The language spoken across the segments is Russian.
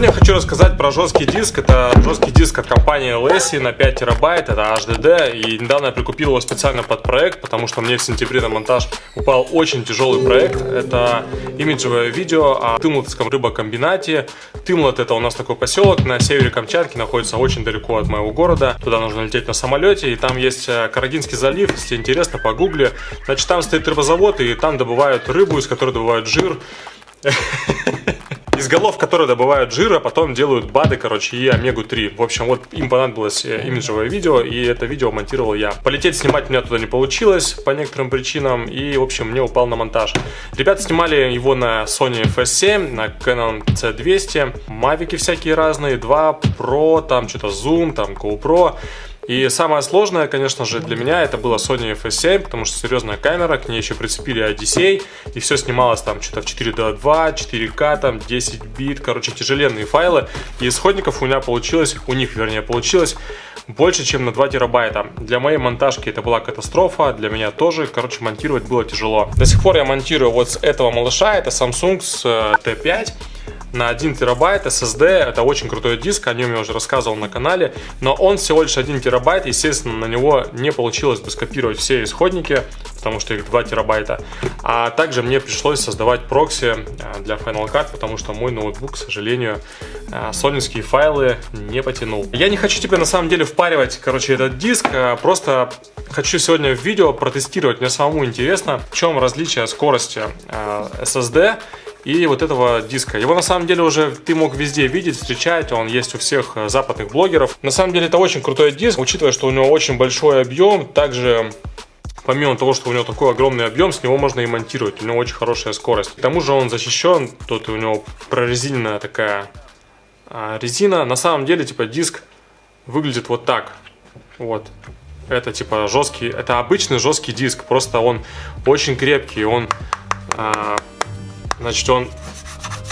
Сегодня я хочу рассказать про жесткий диск. Это жесткий диск от компании LSI на 5 терабайт, это HDD. И недавно я прикупил его специально под проект, потому что мне в сентябре на монтаж упал очень тяжелый проект. Это имиджевое видео о Тымлатском рыбокомбинате. Тымлат это у нас такой поселок на севере Камчатки, находится очень далеко от моего города. Туда нужно лететь на самолете. И там есть э, Карагинский залив, если интересно, погугли. Значит, там стоит рыбозавод, и там добывают рыбу, из которой добывают жир. из голов, которые добывают жир, а потом делают БАДы, короче, и омегу-3. В общем, вот им понадобилось э, имиджевое видео, и это видео монтировал я. Полететь снимать у меня туда не получилось по некоторым причинам, и, в общем, мне упал на монтаж. Ребята снимали его на Sony FS7, на Canon C200, мавики всякие разные, 2 Pro, там что-то Zoom, там GoPro. И самое сложное, конечно же, для меня это было Sony FS7, потому что серьезная камера, к ней еще прицепили Odyssey, и все снималось там что-то в 4.2, 4К, там 10 бит, короче, тяжеленные файлы. И исходников у меня получилось, у них, вернее, получилось больше, чем на 2 терабайта. Для моей монтажки это была катастрофа, для меня тоже, короче, монтировать было тяжело. До сих пор я монтирую вот с этого малыша, это Samsung с T5 э, на 1 терабайт SSD. Это очень крутой диск, о нем я уже рассказывал на канале. Но он всего лишь 1 терабайт, естественно, на него не получилось бы скопировать все исходники, потому что их 2 терабайта. А также мне пришлось создавать прокси э, для Final Cut, потому что мой ноутбук, к сожалению, э, сонинские файлы не потянул. Я не хочу тебе на самом деле впаривать, короче, этот диск, э, просто хочу сегодня в видео протестировать. Мне самому интересно, в чем различие скорости SSD и вот этого диска. Его на самом деле уже ты мог везде видеть, встречать, он есть у всех э, западных блогеров. На самом деле это очень крутой диск, учитывая, что у него очень большой объем, также помимо того, что у него такой огромный объем, с него можно и монтировать, у него очень хорошая скорость. К тому же он защищен, тут у него прорезиненная такая а, резина. На самом деле, типа, диск выглядит вот так. Вот. Это типа жесткий, это обычный жесткий диск, просто он очень крепкий, он а, Значит, он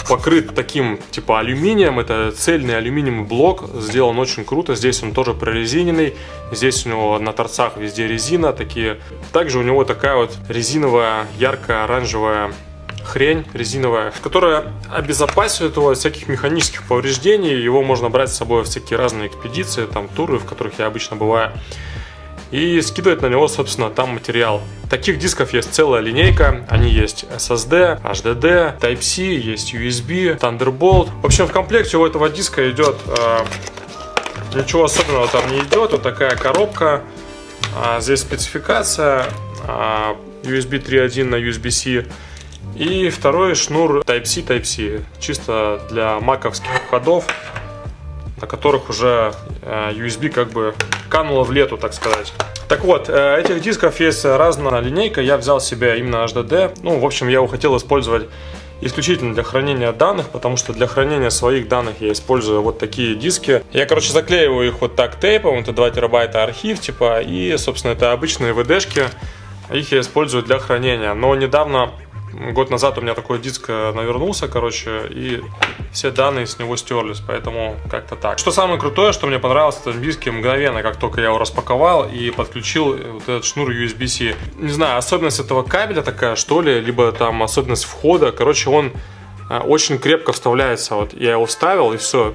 покрыт таким типа алюминием. Это цельный алюминиевый блок. Сделан очень круто. Здесь он тоже прорезиненный. Здесь у него на торцах везде резина. Такие. Также у него такая вот резиновая ярко-оранжевая хрень резиновая, которая обезопасивает его от всяких механических повреждений. Его можно брать с собой в всякие разные экспедиции, там туры, в которых я обычно бываю и скидывать на него, собственно, там материал. Таких дисков есть целая линейка, они есть SSD, HDD, Type-C, есть USB, Thunderbolt. В общем, в комплекте у этого диска идет, э, ничего особенного там не идет, вот такая коробка, а здесь спецификация, э, USB 3.1 на USB-C, и второй шнур Type-C, Type-C, чисто для маковских входов на которых уже э, USB как бы кануло в лету, так сказать. Так вот, э, этих дисков есть разная линейка, я взял себе именно HDD. Ну, в общем, я его хотел использовать исключительно для хранения данных, потому что для хранения своих данных я использую вот такие диски. Я, короче, заклеиваю их вот так тейпом, это 2 терабайта архив, типа, и, собственно, это обычные VD-шки, их я использую для хранения. Но недавно год назад у меня такой диск э, навернулся, короче, и все данные с него стерлись, поэтому как-то так. Что самое крутое, что мне понравилось в этом диске мгновенно, как только я его распаковал и подключил э, вот этот шнур USB-C. Не знаю, особенность этого кабеля такая, что ли, либо там особенность входа, короче, он э, очень крепко вставляется. Вот я его вставил и все,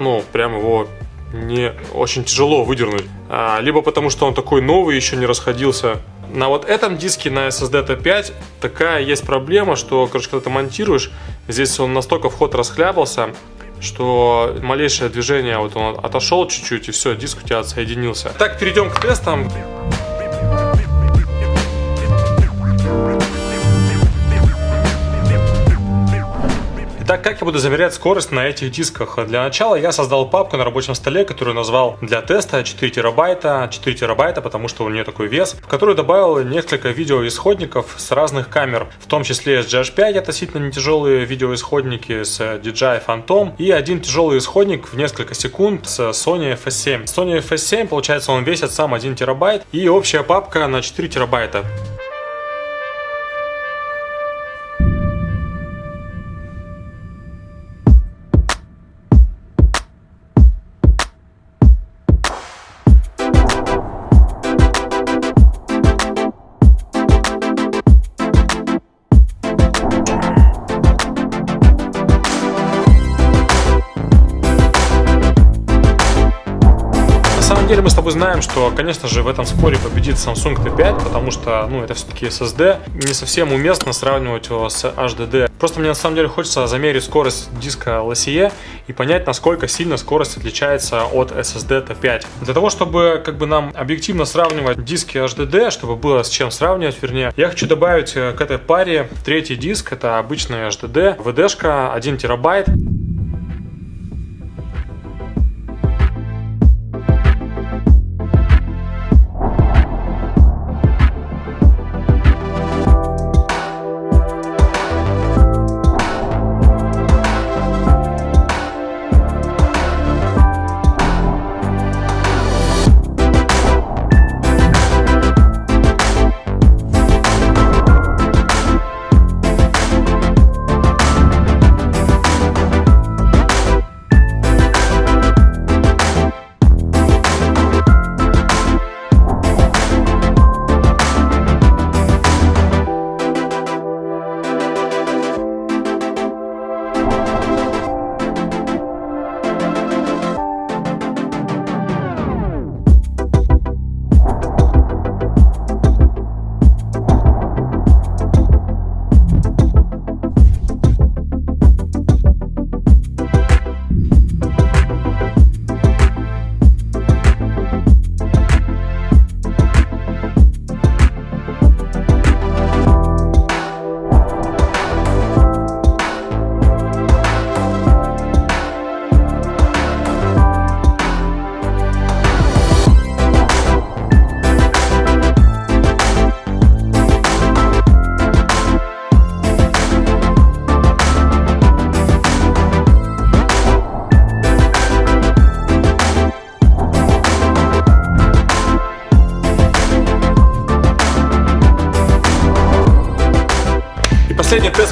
ну, прям его не очень тяжело выдернуть. А, либо потому, что он такой новый, еще не расходился, на вот этом диске на SSD T5 такая есть проблема, что, короче, когда ты монтируешь, здесь он настолько вход расхлябался, что малейшее движение, вот он отошел чуть-чуть, и все, диск у тебя отсоединился. Так, перейдем к тестам. Как я буду замерять скорость на этих дисках? Для начала я создал папку на рабочем столе, которую назвал для теста 4 терабайта, 4 терабайта, потому что у нее такой вес, в которую добавил несколько видеоисходников с разных камер, в том числе с GH5 относительно не тяжелые видеоисходники с DJI Phantom и один тяжелый исходник в несколько секунд с Sony FS7. Sony FS7, получается, он весит сам 1 терабайт и общая папка на 4 терабайта. Деле мы с тобой знаем, что, конечно же, в этом споре победит Samsung T5, потому что, ну, это все-таки SSD. Не совсем уместно сравнивать его с HDD. Просто мне на самом деле хочется замерить скорость диска LSE и понять, насколько сильно скорость отличается от SSD T5. Для того, чтобы как бы нам объективно сравнивать диски HDD, чтобы было с чем сравнивать, вернее, я хочу добавить э, к этой паре третий диск, это обычный HDD, VD-шка 1 терабайт.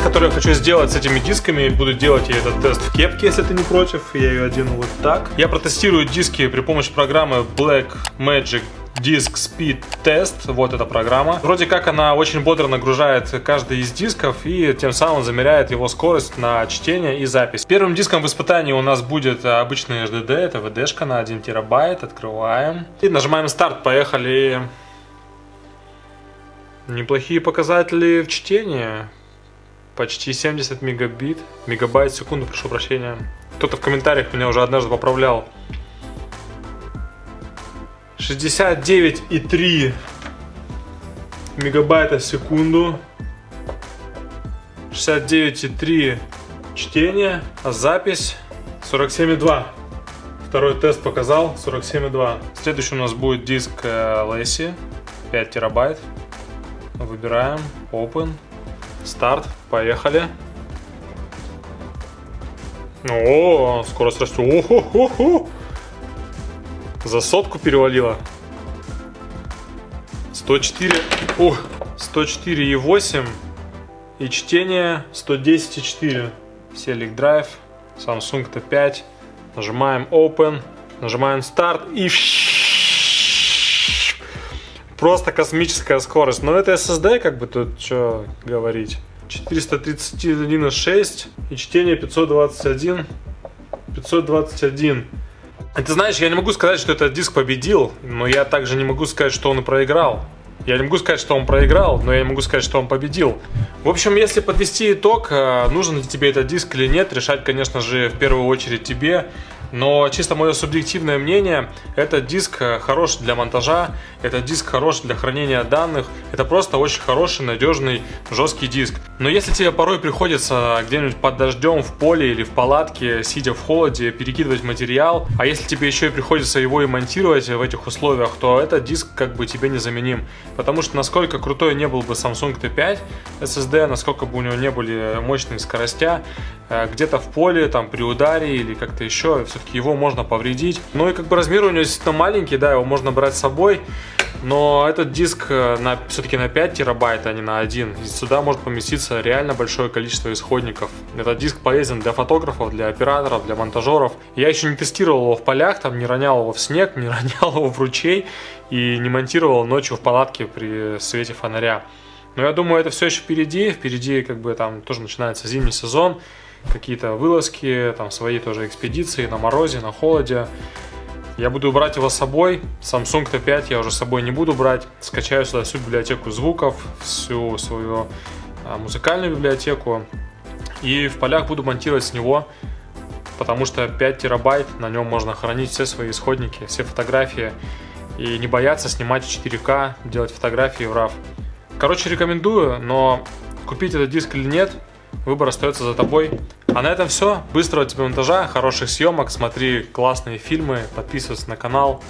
Тест, который я хочу сделать с этими дисками, буду делать я этот тест в кепке, если ты не против. Я ее одену вот так. Я протестирую диски при помощи программы Black Magic Disk Speed Test, вот эта программа. Вроде как она очень бодро нагружает каждый из дисков и тем самым замеряет его скорость на чтение и запись. Первым диском в испытании у нас будет обычный HDD, это VD-шка на 1 терабайт, открываем. И нажимаем старт, поехали. Неплохие показатели в чтении почти 70 мегабит, мегабайт в секунду, прошу прощения. Кто-то в комментариях меня уже однажды поправлял. 69,3 мегабайта в секунду. 69,3 чтение, а запись 47,2. Второй тест показал 47,2. Следующий у нас будет диск Лэсси, 5 терабайт. Выбираем Open. Старт, поехали. О, скорость растет. О-хо-хо-хо. За сотку перевалила. 104. О, 104,8. И чтение 110,4. Select Drive. Samsung T5. Нажимаем Open. Нажимаем Start. И просто космическая скорость. Но это SSD, как бы тут что говорить. 431,6 и чтение 521. 521. Ты знаешь, я не могу сказать, что этот диск победил, но я также не могу сказать, что он и проиграл. Я не могу сказать, что он проиграл, но я не могу сказать, что он победил. В общем, если подвести итог, э, нужен ли тебе этот диск или нет, решать, конечно же, в первую очередь тебе. Но чисто мое субъективное мнение, этот диск э, хорош для монтажа, этот диск хорош для хранения данных, это просто очень хороший, надежный, жесткий диск. Но если тебе порой приходится где-нибудь под дождем, в поле или в палатке, сидя в холоде, перекидывать материал, а если тебе еще и приходится его и монтировать в этих условиях, то этот диск как бы тебе незаменим. Потому что насколько крутой не был бы Samsung T5 SSD, насколько бы у него не были мощные скоростя, э, где-то в поле, там при ударе или как-то еще, все все-таки его можно повредить. Ну и как бы размер у него действительно маленький, да, его можно брать с собой. Но этот диск э, все-таки на 5 терабайт, а не на 1. И сюда может поместиться реально большое количество исходников. Этот диск полезен для фотографов, для операторов, для монтажеров. Я еще не тестировал его в полях, там не ронял его в снег, не ронял его в ручей и не монтировал ночью в палатке при свете фонаря. Но я думаю, это все еще впереди. Впереди как бы там тоже начинается зимний сезон какие-то вылазки, там свои тоже экспедиции на морозе, на холоде. Я буду брать его с собой. Samsung T5 я уже с собой не буду брать. Скачаю сюда всю библиотеку звуков, всю свою а, музыкальную библиотеку. И в полях буду монтировать с него, потому что 5 терабайт, на нем можно хранить все свои исходники, все фотографии. И не бояться снимать в 4К, делать фотографии в RAW. Короче, рекомендую, но купить этот диск или нет, выбор остается за тобой. А на этом все. Быстрого тебе монтажа, хороших съемок, смотри классные фильмы, подписывайся на канал.